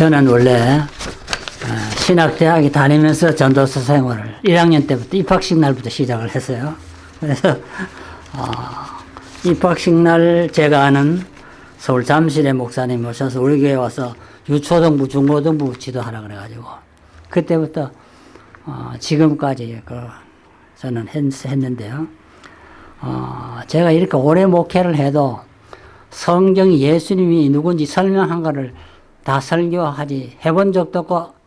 저는 원래 어, 신학대학에 다니면서 전도사 생활을 1학년 때부터 입학식 날부터 시작을 했어요. 그래서 어, 입학식 날 제가 아는 서울 잠실의 목사님 오셔서 우리 교회 와서 유초등부, 중고등부 지도하라 그래가지고 그때부터 어, 지금까지 그 저는 했, 했는데요. 어, 제가 이렇게 오래 목회를 해도 성경이 예수님이 누군지 설명한 거를 다 설교하지 해본 적도 없고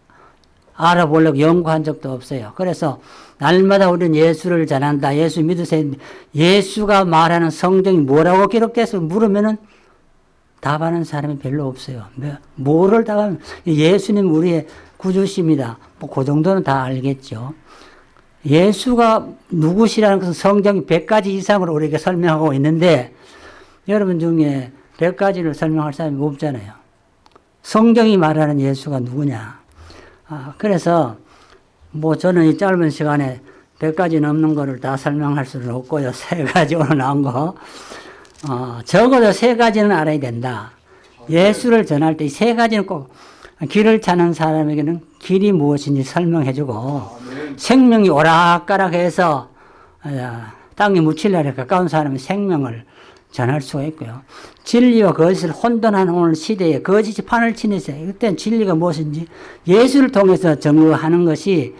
알아보려고 연구한 적도 없어요. 그래서 날마다 우리는 예수를 전한다. 예수 믿으세요. 예수가 말하는 성경이 뭐라고 기록돼서 물으면은 답하는 사람이 별로 없어요. 뭐, 뭐를 답하면 예수님 우리의 구주십니다. 뭐 그 정도는 다 알겠죠. 예수가 누구시라는 것은 성경이 100가지 이상으로 우리에게 설명하고 있는데 여러분 중에 100가지를 설명할 사람이 없잖아요. 성경이 말하는 예수가 누구냐. 아, 그래서 뭐 저는 이 짧은 시간에 100가지 넘는 거를 다 설명할 수는 없고요. 세 가지 오늘 나온 거. 어, 적어도 세 가지는 알아야 된다. 예수를 전할 때이세 가지는 꼭 길을 찾는 사람에게는 길이 무엇인지 설명해주고 생명이 오락가락해서 어, 땅에 묻힐날에 가까운 사람은 생명을 전할 수가 있고요. 진리와 거짓을 혼돈하는 오늘 시대에 거짓이 판을 치는 세 그때는 진리가 무엇인지 예수를 통해서 증거하는 것이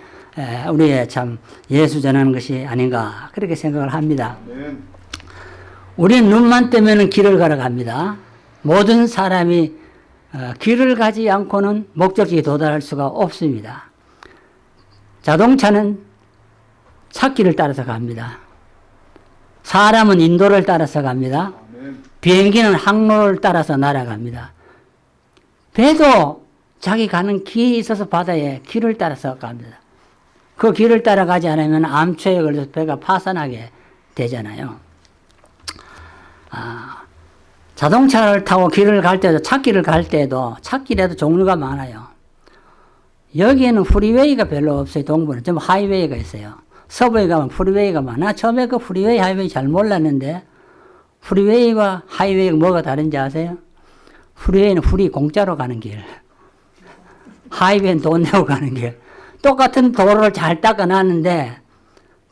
우리의 참 예수 전하는 것이 아닌가 그렇게 생각을 합니다. 우리는 눈만 뜨면 길을 걸어갑니다. 모든 사람이 어, 길을 가지 않고는 목적지에 도달할 수가 없습니다. 자동차는 찾기를 따라서 갑니다. 사람은 인도를 따라서 갑니다. 비행기는 항로를 따라서 날아갑니다. 배도 자기 가는 길이 있어서 바다에 길을 따라서 갑니다. 그 길을 따라가지 않으면 암초에 걸려서 배가 파산하게 되잖아요. 아, 자동차를 타고 길을 갈 때도 찾길을 갈 때도 찾길에도 종류가 많아요. 여기에는 freeway가 별로 없어요. 동부는 좀 highway가 있어요. 서부에 가면 freeway가 많아. 처음에 그 freeway, highway 잘 몰랐는데 freeway와 highway가 뭐가 다른지 아세요? freeway는 free 공짜로 가는 길. highway는 돈 내고 가는 길. 똑같은 도로를 잘 닦아놨는데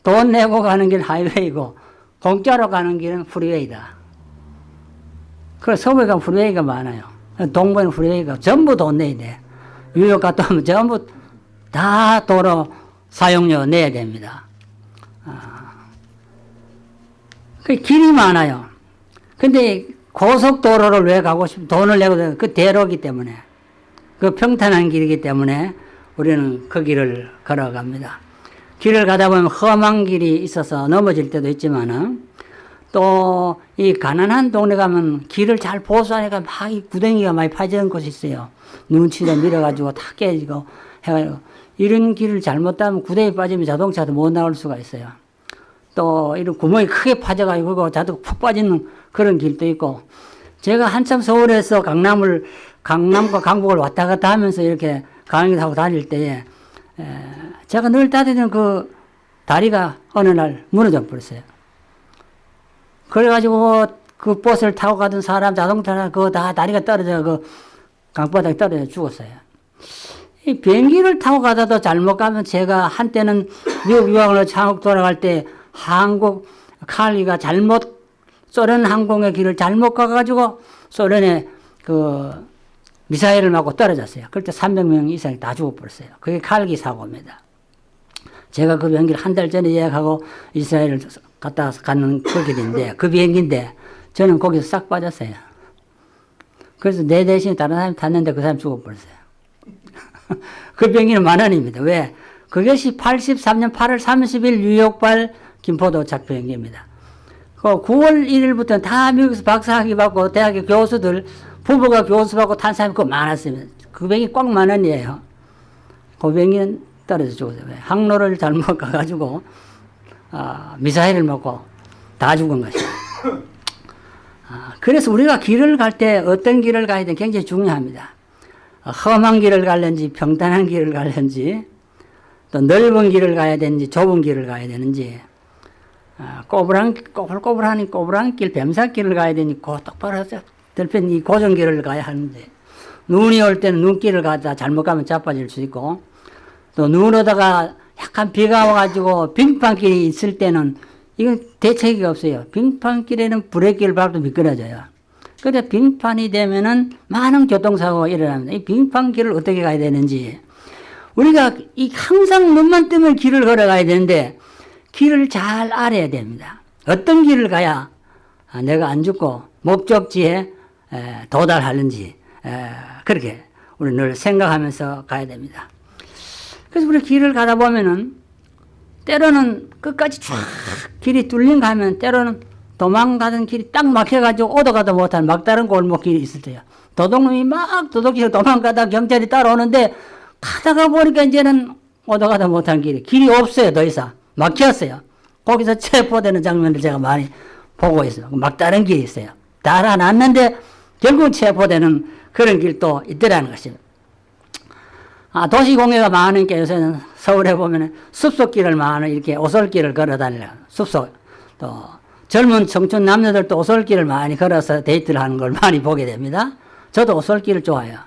돈 내고 가는 길 highway고 공짜로 가는 길은 freeway다. 그래서 서부에 가면 freeway가 많아요. 동부에는 프리웨이가 전부 돈 내야 돼. 뉴욕 갔다 오면 전부 다 도로 사용료 내야 됩니다. 그 길이 많아요. 근데 고속도로를 왜 가고 싶, 돈을 내고, 그 대로기 때문에, 그 평탄한 길이기 때문에 우리는 그 길을 걸어갑니다. 길을 가다 보면 험한 길이 있어서 넘어질 때도 있지만은, 또 이 가난한 동네 가면 길을 잘 보수하니까 막 이 구덩이가 많이 파지는 곳이 있어요. 눈치를 밀어가지고 다 깨지고 해가지고 이런 길을 잘못 따면 구덩이 빠지면 자동차도 못 나올 수가 있어요. 또 이런 구멍이 크게 파져가지고 자도 푹 빠지는 그런 길도 있고 제가 한참 서울에서 강남을 강남과 강북을 왔다 갔다 하면서 이렇게 강의 타고 다닐 때에 제가 늘 따르던 그 다리가 어느 날 무너져 버렸어요. 그래가지고 그 버스를 타고 가던 사람 자동차 그거 다 다리가 떨어져 그 강바닥에 떨어져 죽었어요. 이 비행기를 타고 가다도 잘못 가면 제가 한때는 미국 유학을 한국 돌아갈 때 한국 칼리가 잘못 소련 항공의 길을 잘못 가가지고 소련에 그 미사일을 맞고 떨어졌어요. 그때 300명 이상이 다 죽어버렸어요. 그게 칼기 사고입니다. 제가 그 비행기를 한 달 전에 예약하고 이스라엘을 갔다 가는 그 길인데, 그 비행기인데, 저는 거기서 싹 빠졌어요. 그래서 내 대신 다른 사람이 탔는데 그 사람 죽어버렸어요. 그 비행기는 만 원입니다. 왜? 그것이 83년 8월 30일 뉴욕발 김포도착 비행기입니다. 그 9월 1일부터 다 미국에서 박사학위 받고 대학의 교수들, 부부가 교수 받고 탄 사람이 그 많았습니다. 그 비행기 꽉만 원이에요. 그 비행기는 떨어져 죽었어요. 왜? 항로를 잘못 가가지고, 아, 미사일을 먹고 다 죽은 것이에요. 아, 그래서 우리가 길을 갈 때 어떤 길을 가야 되는 굉장히 중요합니다. 험한 길을 갈는지 평탄한 길을 갈는지 또 넓은 길을 가야 되는지 좁은 길을 가야 되는지 아, 꼬부랑 꼬불꼬불하니 꼬부랑 길 뱀사길을 가야 되니 고 똑바로 들편 이 고정길을 가야 하는데 눈이 올 때는 눈길을 가다 잘못 가면 자빠질 수 있고 또 눈 오다가 약간 비가 와가지고 빙판길이 있을 때는 이건 대책이 없어요. 빙판길에는 브레이크를 밟도 미끄러져요. 그래 빙판이 되면은 많은 교통사고가 일어납니다. 이 빙판길을 어떻게 가야 되는지 우리가 이 항상 눈만 뜨면 길을 걸어가야 되는데 길을 잘 알아야 됩니다. 어떤 길을 가야 아, 내가 안 죽고 목적지에 에, 도달하는지 에, 그렇게 우리 늘 생각하면서 가야 됩니다. 그래서 우리 길을 가다 보면은 때로는 끝까지 쫙 길이 뚫린 가면 때로는 도망가던 길이 딱 막혀가지고 오도가도 못한 막다른 골목길이 있을 때요. 도둑놈이 막 도둑질 도망가다 경찰이 따라오는데 가다가 보니까 이제는 오도가도 못한 길이 길이 없어요 더 이상 막혔어요. 거기서 체포되는 장면을 제가 많이 보고 있어요. 막다른 길이 있어요. 달아났는데 결국 체포되는 그런 길도 있더라는 것입니다. 아, 도시공해가 많으니까 요새는 서울에 보면 숲속길을 많이 이렇게 오솔길을 걸어 다니려 숲속 또 젊은 청춘 남녀들도 오솔길을 많이 걸어서 데이트를 하는 걸 많이 보게 됩니다. 저도 오솔길을 좋아해요.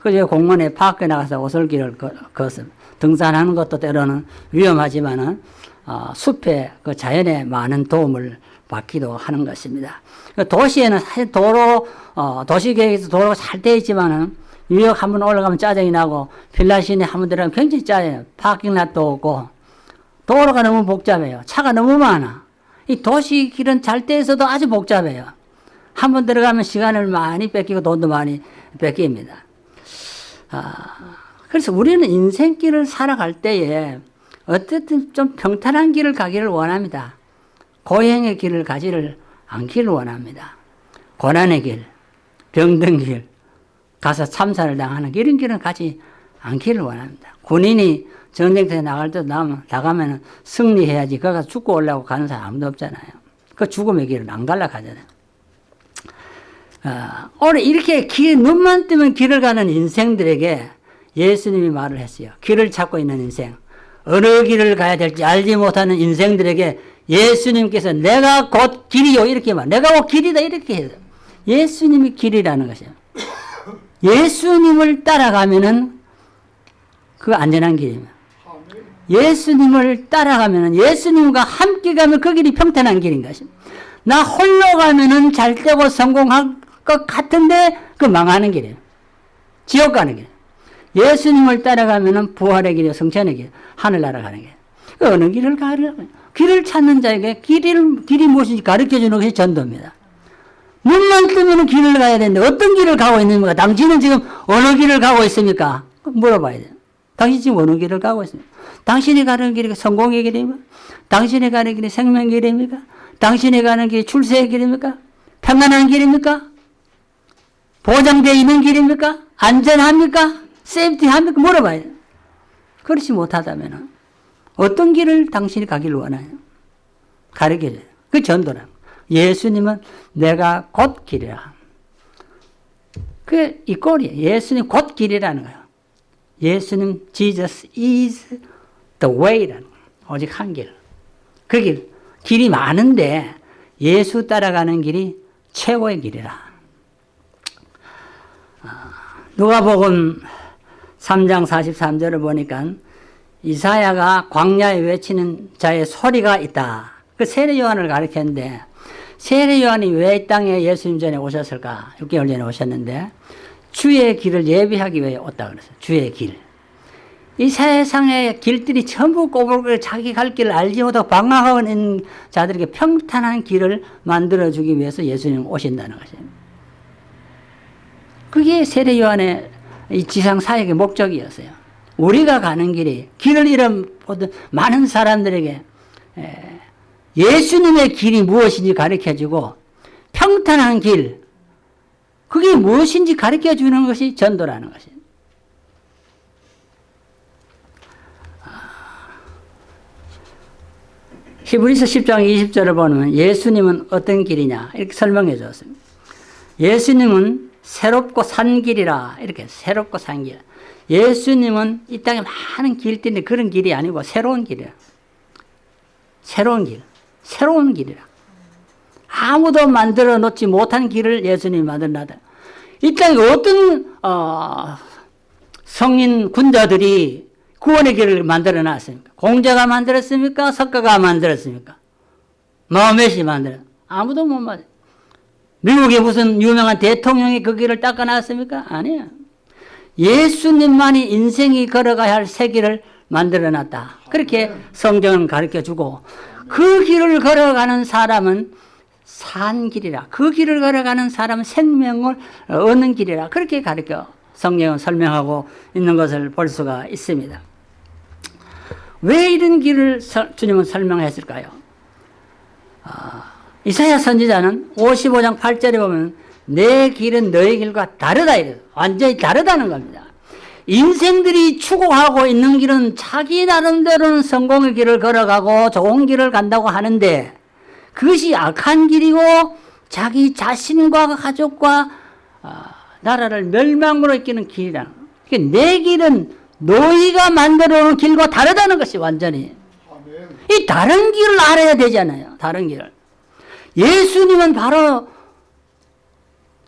그래서 공원에 파크에 나가서 오솔길을 걷어 등산하는 것도 때로는 위험하지만은 어, 숲에 그 자연에 많은 도움을 받기도 하는 것입니다. 도시에는 사실 도로 어, 도시계획에서 도로가 잘 되어 있지만은 뉴욕 한번 올라가면 짜증이 나고 필라시네 한번 들어가면 굉장히 짜요. 파킹랏도 없고 도로가 너무 복잡해요. 차가 너무 많아. 이 도시 길은 잘 때에서도 아주 복잡해요. 한번 들어가면 시간을 많이 뺏기고 돈도 많이 뺏깁니다. 아, 그래서 우리는 인생길을 살아갈 때에 어쨌든 좀 평탄한 길을 가기를 원합니다. 고행의 길을 가지를 않기를 원합니다. 고난의 길, 병든 길, 가서 참사를 당하는 이런 길은 가지 않기를 원합니다. 군인이 전쟁터에 나갈 때 나가면, 승리해야지. 가서 죽고 올라고 가는 사람 아무도 없잖아요. 그 죽음의 길은 안 갈라 가잖아요. 어, 오늘 이렇게 길, 눈만 뜨면 길을 가는 인생들에게 예수님이 말을 했어요. 길을 찾고 있는 인생. 어느 길을 가야 될지 알지 못하는 인생들에게 예수님께서 내가 곧 길이요. 이렇게 말. 내가 곧 길이다. 이렇게 해요. 예수님이 길이라는 것이에요. 예수님을 따라가면은 그 안전한 길입니다. 예수님을 따라가면은 예수님과 함께 가면 그 길이 평탄한 길인 것입니다. 나 홀로 가면은 잘 되고 성공할 것 같은데 그 망하는 길이에요. 지옥 가는 길. 예수님을 따라가면은 부활의 길이요 성찬의 길, 하늘나라 가는 길. 그 어느 길을 가려면 길을 찾는 자에게 길을 길이 무엇인지 가르쳐 주는 것이 전도입니다. 눈만 뜨면 길을 가야 되는데 어떤 길을 가고 있는가? 당신은 지금 어느 길을 가고 있습니까? 물어봐야 돼요. 당신 지금 어느 길을 가고 있습니까? 당신이 가는 길이 성공의 길입니까? 당신이 가는 길이 생명의 길입니까? 당신이 가는 길이 출세의 길입니까? 평안한 길입니까? 보장되어 있는 길입니까? 안전합니까? 세이프티합니까? 물어봐야 돼요. 그렇지 못하다면 어떤 길을 당신이 가기를 원하요? 가르쳐줘요. 그 전도라는 예수님은 내가 곧 길이라. 그 이 꼴이에요. 예수님 곧 길이라는 거예요. 예수님 Jesus is the way라는 거예요. 오직 한 길. 그 길. 길이 많은데 예수 따라가는 길이 최고의 길이라. 아, 누가복음 3장 43절을 보니까 이사야가 광야에 외치는 자의 소리가 있다. 그 세례 요한을 가리켰는데 세례 요한이 왜 이 땅에 예수님 전에 오셨을까? 6개월 전에 오셨는데 주의 길을 예비하기 위해 왔다 그랬어요. 주의 길. 이 세상의 길들이 전부 꼬불꼬불 자기 갈 길을 알지 못하고 방황하고 있는 자들에게 평탄한 길을 만들어주기 위해서 예수님 오신다는 것입니다. 그게 세례 요한의 이 지상 사역의 목적이었어요. 우리가 가는 길이 길을 잃어보던 많은 사람들에게 예수님의 길이 무엇인지 가르쳐주고 평탄한 길 그게 무엇인지 가르쳐주는 것이 전도라는 것입니다. 히브리서 10장 20절을 보면 예수님은 어떤 길이냐 이렇게 설명해 주었습니다. 예수님은 새롭고 산 길이라 이렇게 새롭고 산 길. 예수님은 이 땅에 많은 길들이 그런 길이 아니고 새로운 길이야. 새로운 길. 새로운 길이라. 아무도 만들어 놓지 못한 길을 예수님이 만들어놨다. 이 땅에 어떤 어, 성인 군자들이 구원의 길을 만들어 놨습니까? 공자가 만들었습니까? 석가가 만들었습니까? 마음에시 만들어 아무도 못 만들. 미국의 무슨 유명한 대통령이 그 길을 닦아놨습니까? 아니야. 예수님만이 인생이 걸어가야 할새 길을 만들어 놨다. 그렇게 성경은 가르쳐 주고 그 길을 걸어가는 사람은 산 길이라. 그 길을 걸어가는 사람은 생명을 얻는 길이라. 그렇게 가르쳐 성경은 설명하고 있는 것을 볼 수가 있습니다. 왜 이런 길을 주님은 설명했을까요? 아, 이사야 선지자는 55장 8절에 보면 내 길은 너의 길과 다르다 이래요. 완전히 다르다는 겁니다. 인생들이 추구하고 있는 길은 자기 나름대로는 성공의 길을 걸어가고 좋은 길을 간다고 하는데 그것이 악한 길이고 자기 자신과 가족과 아, 나라를 멸망으로 이끄는 길이라는 그러니까 내 길은 너희가 만들어 놓은 길과 다르다는 것이 완전히 이 다른 길을 알아야 되잖아요. 다른 길을. 예수님은 바로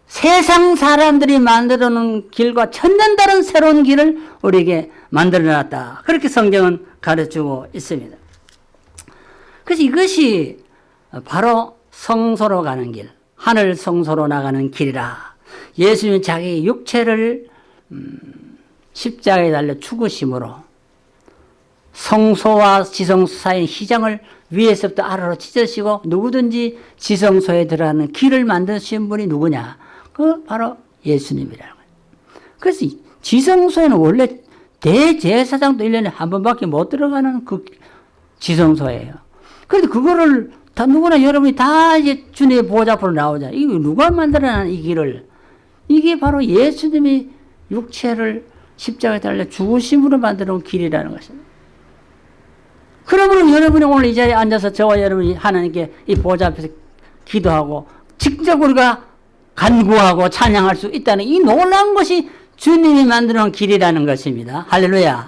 세상 사람들이 만들어 놓은 길과 천년다른 새로운 길을 우리에게 만들어 놨다. 그렇게 성경은 가르치고 있습니다. 그래서 이것이 바로 성소로 가는 길, 하늘 성소로 나가는 길이라. 예수님은 자기 육체를 음, 십자가에 달려 죽으심으로 성소와 지성소 사이의 희장을 위에서부터 아래로 찢으시고 누구든지 지성소에 들어가는 길을 만드신 분이 누구냐? 그 바로 예수님이라는 거예요. 그래서 지성소에는 원래 대제사장도 1년에 한 번밖에 못 들어가는 그 지성소예요. 그런데 그거를 다 누구나 여러분이 다 이제 주님의 보좌 앞으로 나오자. 이거 누가 만들어낸 이 길을? 이게 바로 예수님이 육체를 십자가에 달려 죽으심으로 만들어 온 길이라는 것입니다. 그러므로 여러분이 오늘 이 자리에 앉아서 저와 여러분이 하나님께 이 보좌 앞에서 기도하고 직접 우리가 간구하고 찬양할 수 있다는 이 놀라운 것이 주님이 놓은 길이라는 것입니다. 할렐루야.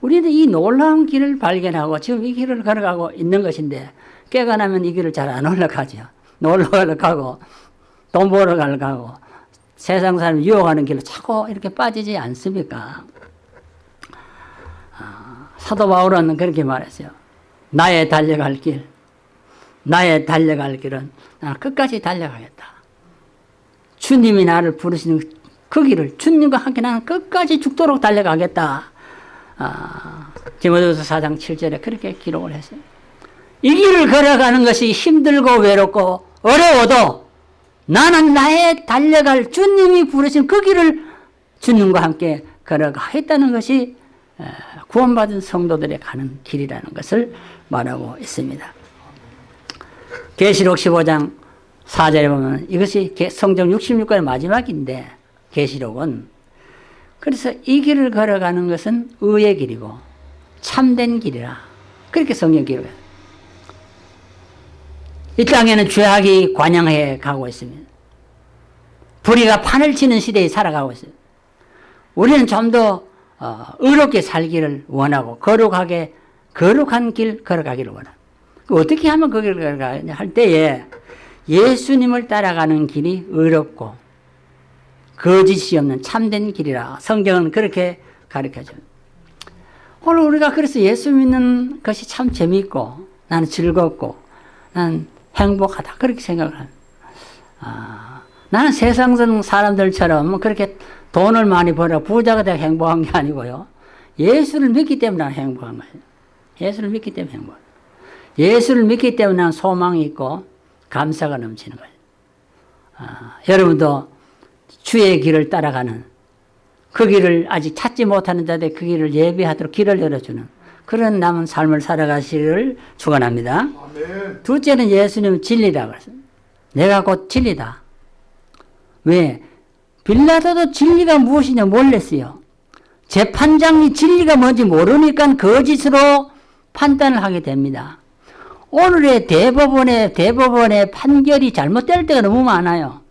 우리는 이 놀라운 길을 발견하고 지금 이 길을 걸어가고 있는 것인데 깨가 나면 이 길을 잘 안 올라가죠. 놀러 가고 돈 벌어 가고 세상 사람 유혹하는 길로 자꾸 이렇게 빠지지 않습니까? 사도 바울은 그렇게 말했어요. 나의 달려갈 길, 나의 달려갈 길은 나는 끝까지 달려가겠다. 주님이 나를 부르시는 그 길을 주님과 함께 나는 끝까지 죽도록 달려가겠다. 아, 디모데서 4장 7절에 그렇게 기록을 했어요. 이 길을 걸어가는 것이 힘들고 외롭고 어려워도 나는 나의 달려갈 주님이 부르신 그 길을 주님과 함께 걸어가겠다는 것이 구원받은 성도들의 가는 길이라는 것을 말하고 있습니다. 계시록 15장 4절에 보면 이것이 성경 66권의 마지막인데 계시록은 그래서 이 길을 걸어가는 것은 의의 길이고 참된 길이라 그렇게 성경 기록해요. 이 땅에는 죄악이 관영해 가고 있습니다. 불의가 판을 치는 시대에 살아가고 있어요. 우리는 좀 더 어, 의롭게 살기를 원하고 거룩하게 거룩한 길 걸어가기를 원합니다. 그 어떻게 하면 그 길을 걸어가냐 할 때에 예수님을 따라가는 길이 의롭고 거짓이 없는 참된 길이라 성경은 그렇게 가르쳐줘요. 오늘 우리가 그래서 예수 믿는 것이 참 재미있고 나는 즐겁고 나는 행복하다 그렇게 생각을 합니다. 아, 나는 세상 사람들처럼 그렇게 돈을 많이 벌어 부자가 되어 행복한 게 아니고요. 예수를 믿기 때문에 행복한 거예요. 예수를 믿기 때문에 행복. 예수를 믿기 때문에 소망이 있고 감사가 넘치는 거예요. 아, 여러분도 주의 길을 따라가는 그 길을 아직 찾지 못하는 자들 그 길을 예비하도록 길을 열어주는 그런 남은 삶을 살아가시기를 축원합니다. 둘째는 예수님 진리라고 했어요. 내가 곧 진리다. 왜? 빌라도도 진리가 무엇이냐 몰랐어요. 재판장이 진리가 뭔지 모르니까 거짓으로 판단을 하게 됩니다. 오늘의 대법원의 대법원의 판결이 잘못될 때가 너무 많아요.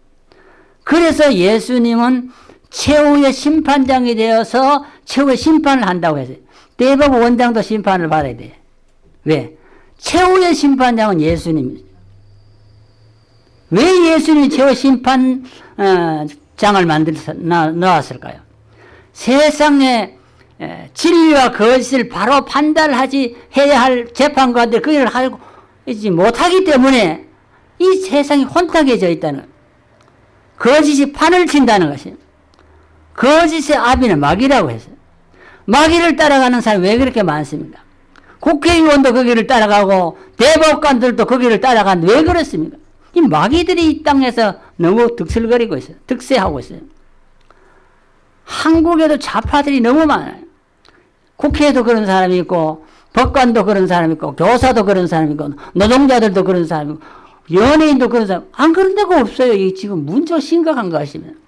그래서 예수님은 최후의 심판장이 되어서 최후의 심판을 한다고 했어요. 대법원 원장도 심판을 받아야 돼. 왜? 최후의 심판장은 예수님입니다. 왜 예수님이 최후 심판 어, 장을 만들어서 넣었을까요? 세상에 진리와 거짓을 바로 판단하지 해야 할 재판관들 그 하고 있지 못하기 때문에 이 세상이 혼탁해져 있다는 거짓이 판을 친다는 것이 거짓의 아비는 마귀라고 했어요. 마귀를 따라가는 사람이 왜 그렇게 많습니까? 국회의원도 그 길을 따라가고 대법관들도 그 길을 따라가는데 왜 그렇습니까? 이 마귀들이 이 땅에서 너무 득슬거리고 있어요. 득세하고 있어요. 한국에도 좌파들이 너무 많아요. 국회에도 그런 사람이 있고 법관도 그런 사람이 있고 교사도 그런 사람이 있고 노동자들도 그런 사람이 있고 연예인도 그런 사람 안 그런 데가 없어요. 이 지금 문제가 심각한 거 아시면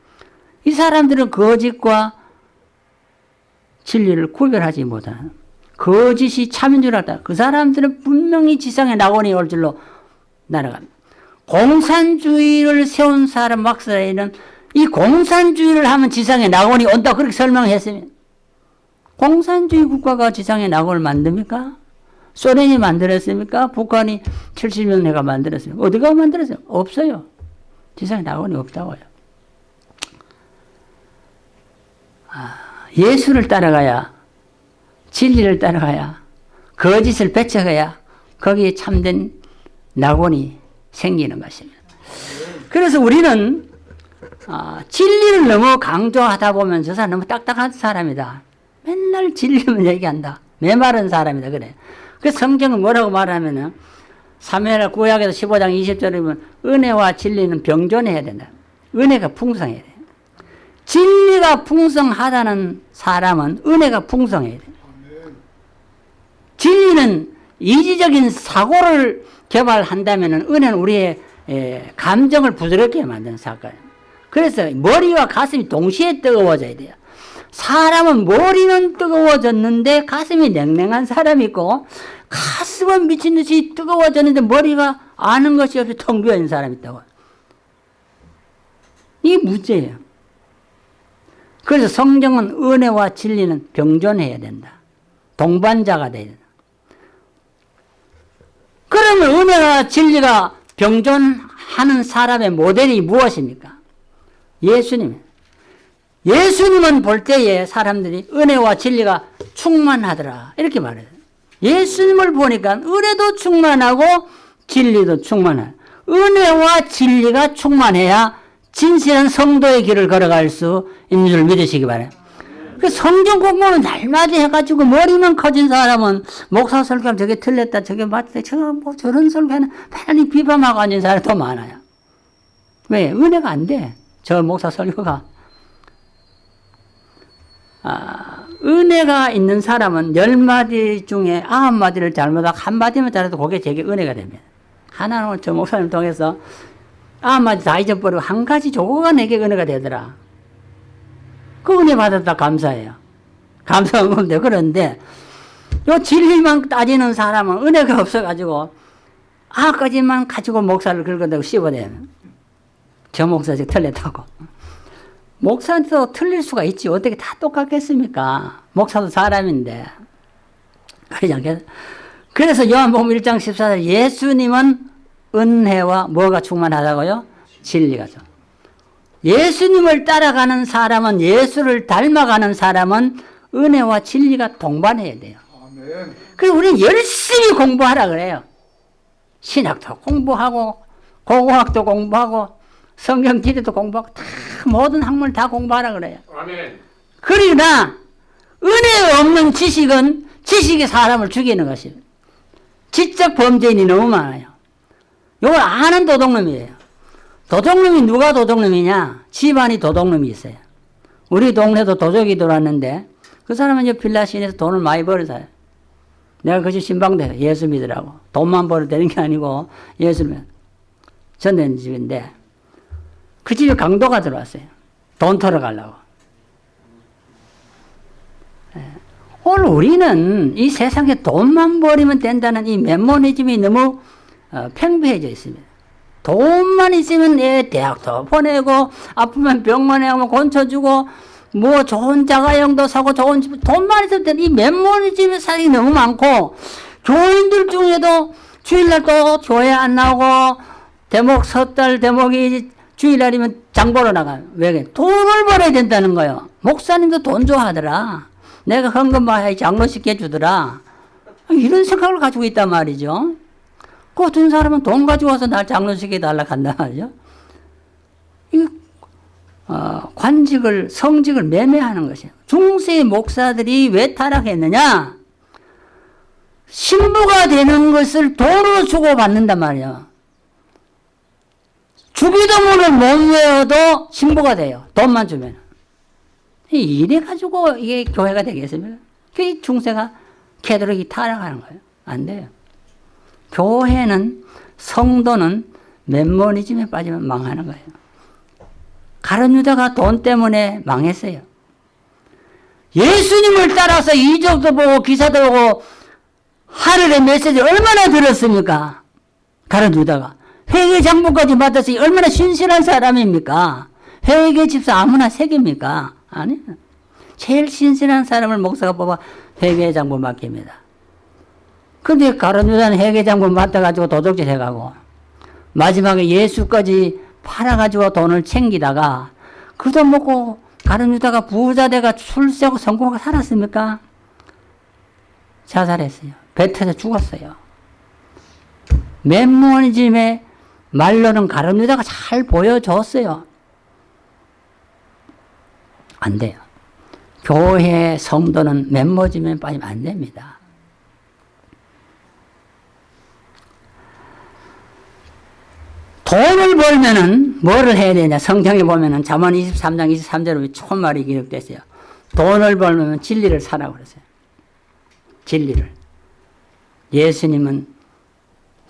이 사람들은 거짓과 진리를 구별하지 못하는 거짓이 참인 줄 알았다. 그 사람들은 분명히 지상에 낙원이 올 줄로 날아갑니다. 공산주의를 세운 사람 막사에는 이 공산주의를 하면 지상에 낙원이 온다 그렇게 설명했으면 공산주의 국가가 지상에 낙원을 만듭니까? 소련이 만들었습니까? 북한이 70년 내가 만들었습니까? 어디가 만들었어요? 없어요. 지상에 낙원이 없다고요. 아, 예수를 따라가야 진리를 따라가야 거짓을 배척해야 거기에 참된 낙원이 생기는 것입니다. 그래서 우리는 아, 진리를 너무 강조하다 보면 저 사람 너무 딱딱한 사람이다. 맨날 진리만 얘기한다. 메마른 사람이다. 그래. 그 성경은 뭐라고 말하면은 사무엘 구약에서 15장 20절이면 은혜와 진리는 병존해야 된다. 은혜가 풍성해야 돼. 진리가 풍성하다는 사람은 은혜가 풍성해야 돼. 진리는 이지적인 사고를 개발한다면 은혜는 우리의 감정을 부드럽게 만드는 사건. 그래서 머리와 가슴이 동시에 뜨거워져야 돼요. 사람은 머리는 뜨거워졌는데 가슴이 냉랭한 사람이 있고 가슴은 미친 듯이 뜨거워졌는데 머리가 아는 것이 없이 텅 비어 있는 사람이 있다고. 이게 문제예요. 그래서 성경은 은혜와 진리는 병존해야 된다. 동반자가 돼야 된다. 그러면 은혜와 진리가 병존하는 사람의 모델이 무엇입니까? 예수님. 예수님은 볼 때에 사람들이 은혜와 진리가 충만하더라. 이렇게 말해요. 예수님을 보니까 은혜도 충만하고 진리도 충만해. 은혜와 진리가 충만해야 진실한 성도의 길을 걸어갈 수 있는 줄 믿으시기 바래요. 그 성경 공부는 날마다 해가지고 머리만 커진 사람은 목사 설교하면 저게 틀렸다 저게 맞다 저거 뭐 저런 설교는 편히 비방하고 앉은 사람이 더 많아요. 왜? 은혜가 안 돼. 저 목사 설교가. 아, 은혜가 있는 사람은 열 마디 중에 아홉 마디를 잘못하고 한 마디만 잘해도 그게 제게 은혜가 됩니다. 하나는 저 목사님 통해서 아홉 마디 다 잊어버리고 한 가지 조고가 내게 은혜가 되더라. 그 은혜 받았다 감사해요. 감사한 건데 그런데 요 진리만 따지는 사람은 은혜가 없어가지고 아까지만 가지고 목사를 긁어대고 씹어대는 저 목사 즉 틀렸다고. 목사도 틀릴 수가 있지. 어떻게 다 똑같겠습니까? 목사도 사람인데. 그러지 않겠 그래서 요한복음 1장 14절 예수님은 은혜와 뭐가 충만하다고요? 진리가 죠. 예수님을 따라가는 사람은 예수를 닮아가는 사람은 은혜와 진리가 동반해야 돼요. 그래서 우리는 열심히 공부하라 그래요. 신학도 공부하고 고고학도 공부하고 성경 지리도 공부하고 다 모든 학문을 다 공부하라 그래요. 아멘. 그러나 은혜 없는 지식은 지식이 사람을 죽이는 것이에요. 지적 범죄인이 너무 많아요. 이걸 아는 도둑놈이에요. 도둑놈이 누가 도둑놈이냐? 집안이 도둑놈이 있어요. 우리 동네도 도적이 들어왔는데 그 사람은 이제 빌라 시내에서 돈을 많이 벌어서요. 내가 그집 신방대 예수 믿으라고. 돈만 벌어 되는 게 아니고 예수 믿 전된 집인데 그 집에 강도가 들어왔어요. 돈 털어 가려고. 예. 오늘 우리는 이 세상에 돈만 벌이면 된다는 이 메모니즘이 너무 어, 팽배해져 있습니다. 돈만 있으면 애 대학도 보내고 아프면 병원에 오면 곤쳐주고 뭐 좋은 자가용도 사고 좋은 집 돈만 있으면 이 메모니즘의 사이 너무 많고 교인들 중에도 주일날 또 교회 안 나오고 대목 섣달 대목이 주일날이면 장 보러 나가요. 왜? 돈을 벌어야 된다는 거예요. 목사님도 돈 좋아하더라. 내가 헌금 많이 장로식 해주더라. 이런 생각을 가지고 있단 말이죠. 그 어떤 사람은 돈 가지고 와서 날 장로식 해달라 간단 말이죠. 이 어, 관직을, 성직을 매매하는 것이에요. 중세 목사들이 왜 타락했느냐? 신부가 되는 것을 돈으로 주고 받는단 말이에요. 주기도문을 못 외워도 신부가 돼요. 돈만 주면. 이래 가지고 이게 교회가 되겠습니까? 그 중세가 캐도릭이 타락하는 거예요. 안 돼요. 교회는 성도는 멤버니즘에 빠지면 망하는 거예요. 가론 유다가 돈 때문에 망했어요. 예수님을 따라서 이적도 보고 기사도 보고 하늘의 메시지 얼마나 들었습니까? 가론 유다가 회계 장부까지 맡아서 얼마나 신실한 사람입니까? 회계 집사 아무나 새깁니까? 아니 제일 신실한 사람을 목사가 뽑아 회계 장부 맡깁니다. 근데 가론 유다는 회계 장부 맡아가지고 도둑질 해가고 마지막에 예수까지 팔아가지고 돈을 챙기다가 그 돈 먹고 가론 유다가 부자 돼가 출세하고 성공하고 살았습니까? 자살했어요. 배 터져 죽었어요. 맨모니즘의 말로는 가론 유다가 잘 보여줬어요. 안 돼요. 교회 성도는 맨모즘에 빠지면 안 됩니다. 돈을 벌면은 뭐를 해야 되냐? 성경에 보면은 잠언 23장 23절에 초말이 기록됐어요. 돈을 벌면 진리를 사라고 그랬어요. 진리를. 예수님은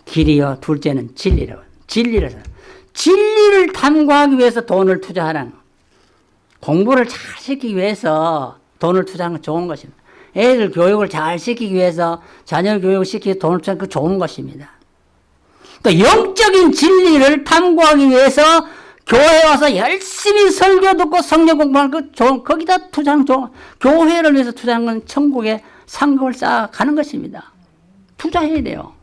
길이요, 둘째는 진리라고. 진리를 사. 진리를 탐구하기 위해서 돈을 투자하라는 거. 공부를 잘 시키기 위해서 돈을 투자하는 건 좋은 것입니다. 애들 교육을 잘 시키기 위해서 자녀 교육을 시키기 돈을 투자하는 건 좋은 것입니다. 또 영적인 진리를 탐구하기 위해서 교회 와서 열심히 설교 듣고 성경 공부하는 그 좋은 거기다 투자하는 좋은 교회를 위해서 투자하는 건 천국에 상급을 쌓아가는 것입니다. 투자해야 돼요.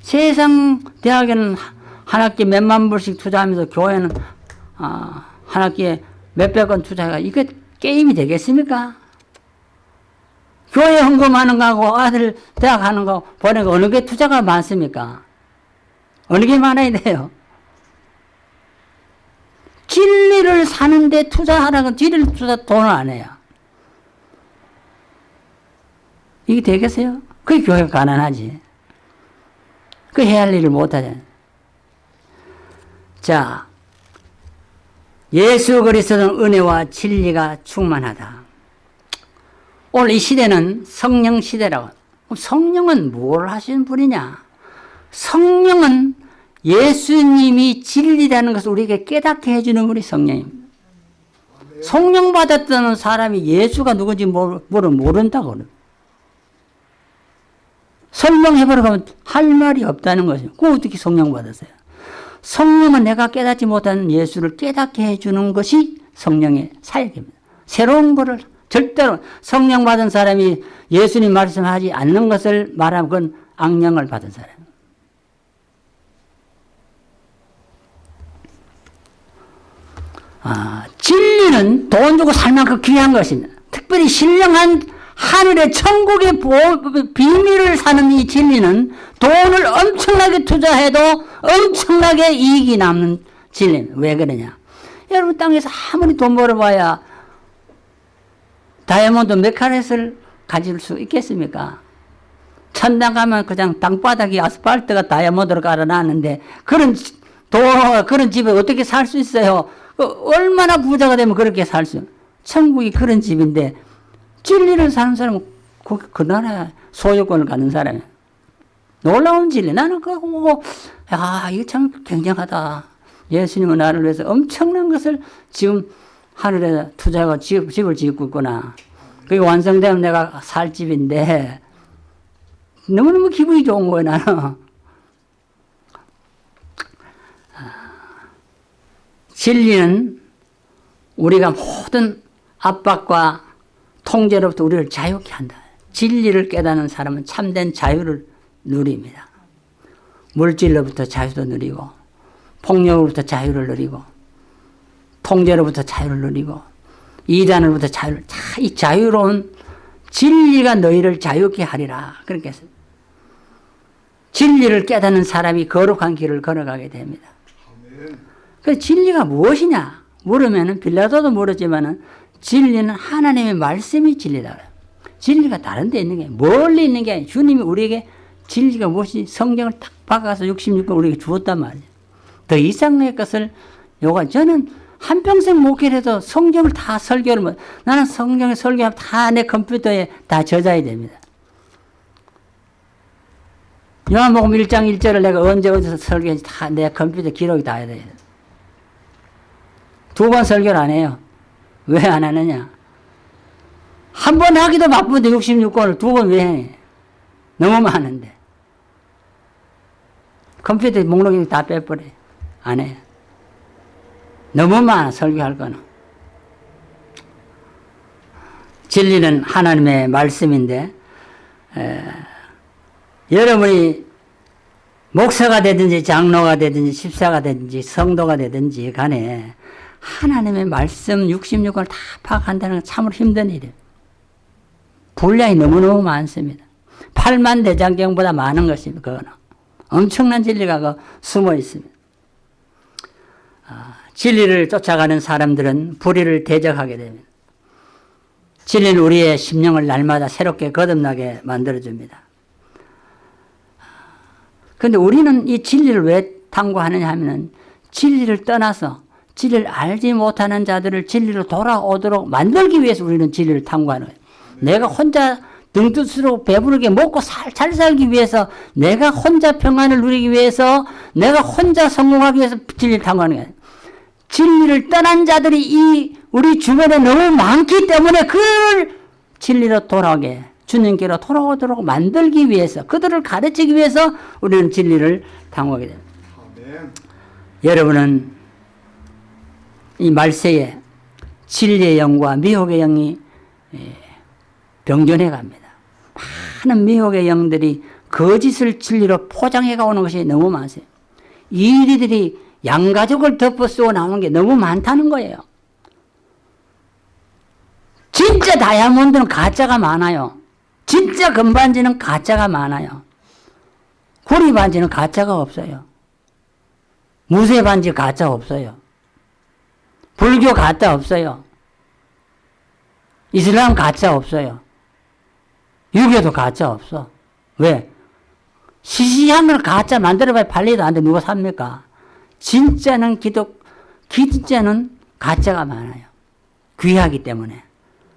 세상 대학에는 한 학기 몇만 불씩 투자하면서 교회는 아, 한 학기에 몇백 원 투자가 이게 게임이 되겠습니까? 교회 헌금하는 거하고 아들 대학 하는 거 보내고 어느 게 투자가 많습니까? 어느 게 많아야 돼요? 진리를 사는데 투자하라고 진리를 투자 돈을 안 해요. 이게 되겠어요? 그게 교회가 가난하지. 그 해야 할 일을 못하잖아요. 자, 예수 그리스도는 은혜와 진리가 충만하다. 오늘 이 시대는 성령 시대라고. 성령은 뭘 하시는 분이냐? 성령은 예수님이 진리라는 것을 우리에게 깨닫게 해주는 분이 성령입니다. 성령 받았다는 사람이 예수가 누군지 모르, 모른다고. 설명해보려고 할 말이 없다는 거죠. 그 어떻게 성령 받았어요? 성령은 내가 깨닫지 못하는 예수를 깨닫게 해주는 것이 성령의 사역입니다. 새로운 것을 절대로 성령 받은 사람이 예수님 말씀하지 않는 것을 말하면 그건 악령을 받은 사람. 아, 진리는 돈 주고 살 만큼 귀한 것입니다. 특별히 신령한 하늘의 천국의 비밀을 사는 이 진리는 돈을 엄청나게 투자해도 엄청나게 이익이 남는 진리입니다. 왜 그러냐? 여러분 땅에서 아무리 돈 벌어봐야 다이아몬드 몇 카렛을 가질 수 있겠습니까? 천당 가면 그냥 땅바닥이 아스팔트가 다이아몬드로 깔아놨는데 그런 도 그런 집에 어떻게 살 수 있어요? 그 얼마나 부자가 되면 그렇게 살 수? 천국이 그런 집인데 진리를 사는 사람은 그, 그 나라 소유권을 갖는 사람이야. 놀라운 진리. 나는 그거 보고, 야, 이거 참 굉장하다. 예수님은 나를 위해서 엄청난 것을 지금 하늘에 투자하고 집, 집을 짓고 있구나. 그게 완성되면 내가 살 집인데, 너무너무 기분이 좋은 거예요, 나는. 진리는 우리가 모든 압박과 통제로부터 우리를 자유케 한다. 진리를 깨닫는 사람은 참된 자유를 누립니다. 물질로부터 자유도 누리고 폭력으로부터 자유를 누리고 통제로부터 자유를 누리고 이단으로부터 자유를 자, 이 자유로운 진리가 너희를 자유케 하리라 그렇게 했습니다. 진리를 깨닫는 사람이 거룩한 길을 걸어가게 됩니다. 그 진리가 무엇이냐 물으면은 빌라도도 물었지만은 진리는 하나님의 말씀이 진리다. 진리가 다른 데 있는 게 멀리 있는 게 주님이 우리에게 진리가 무엇이 성경을 딱 박아서 66권 우리에게 주었단 말이에요. 더 이상의 것을 요가 저는 한평생 목회를 해도 성경을 다 설교를 못 나는 성경을 설교하면 다 내 컴퓨터에 다 저장이 됩니다. 요한복음 1장 1절을 내가 언제 어디서 설교했는지 다 내 컴퓨터 기록이 다 돼요. 두 번 설교를 안 해요. 왜 안 하느냐? 한 번 하기도 바쁜데 66권을 두 번 왜 해? 너무 많은데. 컴퓨터 목록이 다 빼버려. 안 해. 너무 많아, 설교할 거는. 진리는 하나님의 말씀인데, 에, 여러분이 목사가 되든지 장로가 되든지 집사가 되든지 성도가 되든지 간에 하나님의 말씀 66권을 다 파악한다는 건 참으로 힘든 일이에요. 분량이 너무너무 많습니다. 8만 대장경보다 많은 것입니다. 그거는. 엄청난 진리가 그 숨어 있습니다. 아, 진리를 쫓아가는 사람들은 불의를 대적하게 됩니다. 진리는 우리의 심령을 날마다 새롭게 거듭나게 만들어줍니다. 그런데 우리는 이 진리를 왜 탐구하느냐 하면 진리를 떠나서 진리를 알지 못하는 자들을 진리로 돌아오도록 만들기 위해서 우리는 진리를 탐구하는 거예요. 내가 혼자 등뜻으로 배부르게 먹고 살, 잘 살기 위해서 내가 혼자 평안을 누리기 위해서 내가 혼자 성공하기 위해서 진리를 탐구하는 거예요. 진리를 떠난 자들이 이 우리 주변에 너무 많기 때문에 그를 진리로 돌아오게 주님께로 돌아오도록 만들기 위해서 그들을 가르치기 위해서 우리는 진리를 탐구하게 됩니다. 여러분은 이 말세에 진리의 영과 미혹의 영이 병존해 갑니다. 많은 미혹의 영들이 거짓을 진리로 포장해 가오는 것이 너무 많아요. 이리들이 양가족을 덮어 쓰고 나오는 게 너무 많다는 거예요. 진짜 다이아몬드는 가짜가 많아요. 진짜 금반지는 가짜가 많아요. 구리 반지는 가짜가 없어요. 무쇠 반지 가짜 없어요. 불교 가짜 없어요. 이슬람 가짜 없어요. 유교도 가짜 없어. 왜? 시시한 걸 가짜 만들어봐야 팔리도 안 돼. 누가 삽니까? 진짜는 기독, 진짜는 가짜가 많아요. 귀하기 때문에.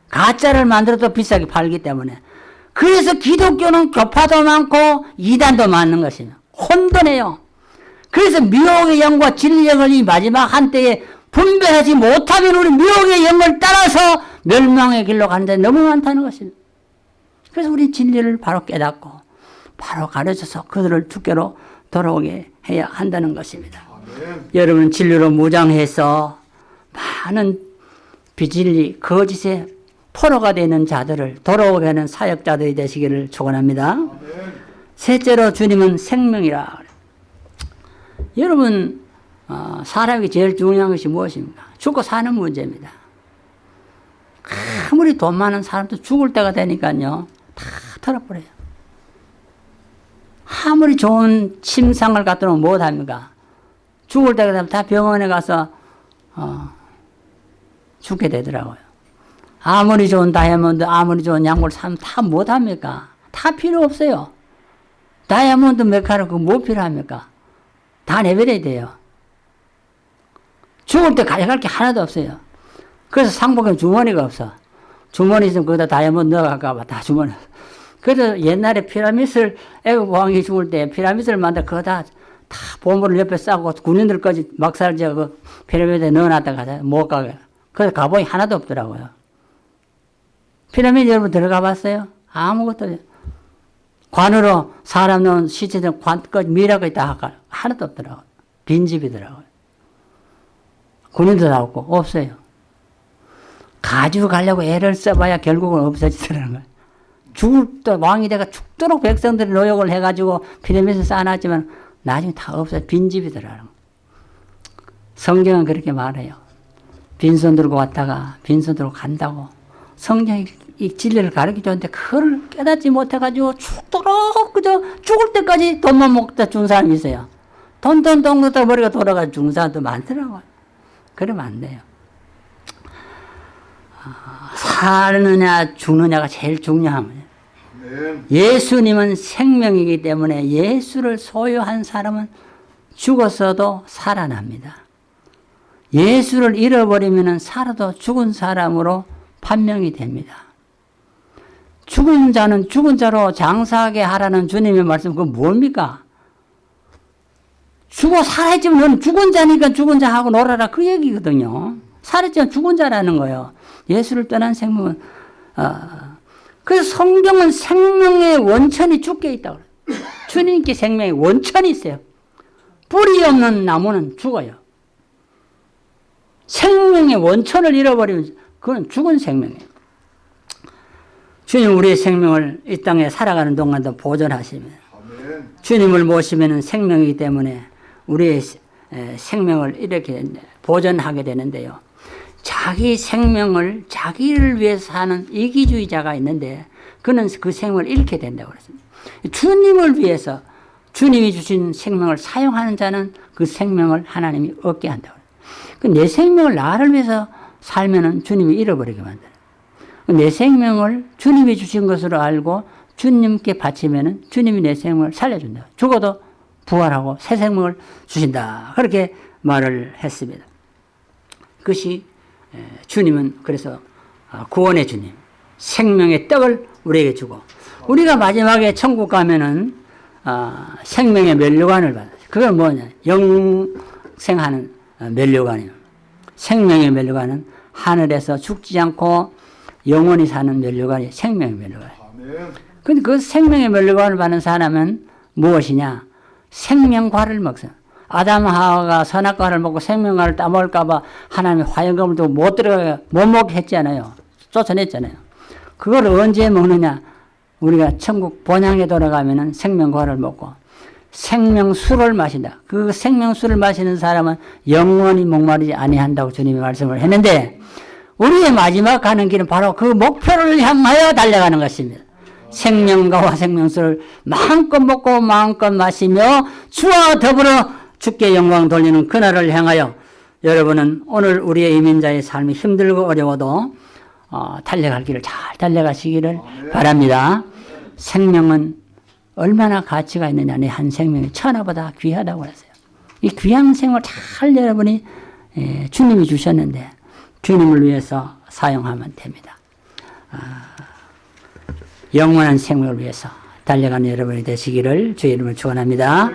가짜를 만들어도 비싸게 팔기 때문에. 그래서 기독교는 교파도 많고 이단도 많은 것이며 혼돈해요. 그래서 미혹의 영과 진리의 이 마지막 한때에 분별하지 못하면 우리 미혹의 영을 따라서 멸망의 길로 가는 데 너무 많다는 것입니다. 그래서 우리 진리를 바로 깨닫고 바로 가르쳐서 그들을 주께로 돌아오게 해야 한다는 것입니다. 여러분 진리로 무장해서 많은 비진리 거짓의 포로가 되는 자들을 돌아오게 하는 사역자들이 되시기를 축원합니다. 셋째로 주님은 생명이라. 여러분 어, 사람이 제일 중요한 것이 무엇입니까? 죽고 사는 문제입니다. 아무리 돈 많은 사람도 죽을 때가 되니까요. 다 털어버려요. 아무리 좋은 침상을 갖다 놓으면 못합니까? 죽을 때가 되면 다 병원에 가서 어, 죽게 되더라고요. 아무리 좋은 다이아몬드, 아무리 좋은 약물 사면 다 못합니까? 다 필요 없어요. 다이아몬드 몇 카를 그뭐 필요합니까? 다 내버려야 돼요. 죽을 때 가져갈 게 하나도 없어요. 그래서 상복에 주머니가 없어. 주머니 있으면 거기다 다이아몬드 넣어갈까봐 다 주머니. 그래서 옛날에 피라미드를 애국 왕이 죽을 때 피라미드를 만들 그거 다, 다 보물을 옆에 싸고 군인들까지 막살 지어 그 피라미드에 넣어놨다 가자. 못 가게. 그래서 가보니 하나도 없더라고요. 피라미드 여러분 들어가 봤어요? 아무것도 관으로 사람 넣은 시체들 관까지 미라까지 다 하나도 없더라고요. 빈집이더라고요. 군인도 나왔고 없어요. 가지고 가려고 애를 써봐야 결국은 없어지더라는 거예요. 죽을 때 왕이 돼가 죽도록 백성들이 노력을 해가지고 피라미드 쌓아놨지만 나중에 다 없어 빈집이더라는 성경은 그렇게 말해요. 빈손 들고 왔다가 빈손 들고 간다고. 성경이 이 진리를 가르쳐 줬는데 그걸 깨닫지 못해가지고 죽도록 그저 죽을 때까지 돈만 먹다 죽은 사람이 있어요. 돈, 돈, 돈, 먹다 머리가 돌아가 죽은 사람도 많더라고요. 그러면 안 돼요. 아, 사느냐 죽느냐가 제일 중요합니다. 아멘. 예수님은 생명이기 때문에 예수를 소유한 사람은 죽었어도 살아납니다. 예수를 잃어버리면 살아도 죽은 사람으로 판명이 됩니다. 죽은 자는 죽은 자로 장사하게 하라는 주님의 말씀, 그건 뭡니까? 죽어 살아있지만 너는 죽은 자니까 죽은 자하고 놀아라. 그 얘기거든요. 살았지만 죽은 자라는 거예요. 예수를 떠난 생명은, 어, 그래서 성경은 생명의 원천이 죽게 있다고 그래요. 주님께 생명의 원천이 있어요. 뿌리 없는 나무는 죽어요. 생명의 원천을 잃어버리면 그건 죽은 생명이에요. 주님 우리의 생명을 이 땅에 살아가는 동안도 보존하시면. 주님을 모시면 생명이기 때문에 우리의 에, 생명을 이렇게 보존하게 되는데요. 자기 생명을 자기를 위해서 사는 이기주의자가 있는데 그는 그 생명을 잃게 된다고 그랬습니다. 주님을 위해서 주님이 주신 생명을 사용하는 자는 그 생명을 하나님이 얻게 한다고. 그내 생명을 나를 위해서 살면은 주님이 잃어버리게 만들어요. 내 생명을 주님이 주신 것으로 알고 주님께 바치면은 주님이 내 생명을 살려준다. 죽어도 부활하고 새 생명을 주신다. 그렇게 말을 했습니다. 그것이 에, 주님은 그래서 아, 구원의 주님, 생명의 떡을 우리에게 주고 우리가 마지막에 천국 가면은 아, 생명의 면류관을 받아요. 그건 뭐냐? 영생하는 어, 면류관이에요. 생명의 면류관은 하늘에서 죽지 않고 영원히 사는 면류관이 생명의 면류관. 아멘. 근데 그 생명의 면류관을 받는 사람은 무엇이냐? 생명과를 먹어. 아담 하와가 선악과를 먹고 생명과를 따먹을까봐 하나님이 화영금을 두고 못 들어가, 못 먹게 했잖아요. 쫓아냈잖아요. 그걸 언제 먹느냐? 우리가 천국 본향에 돌아가면은 생명과를 먹고 생명수를 마신다. 그 생명수를 마시는 사람은 영원히 목마르지 아니한다고 주님이 말씀을 했는데 우리의 마지막 가는 길은 바로 그 목표를 향하여 달려가는 것입니다. 생명과와 생명수를 마음껏 먹고 마음껏 마시며 주와 더불어 주께 영광 돌리는 그날을 향하여 여러분은 오늘 우리의 이민자의 삶이 힘들고 어려워도 어, 달려갈 길을 잘 달려가시기를 바랍니다. 생명은 얼마나 가치가 있느냐. 내 한 생명이 천하보다 귀하다고 했어요. 이 귀한 생을 잘 여러분이 에, 주님이 주셨는데 주님을 위해서 사용하면 됩니다. 아, 영원한 생명을 위해서 달려가는 여러분이 되시기를 주의 이름을 축원합니다.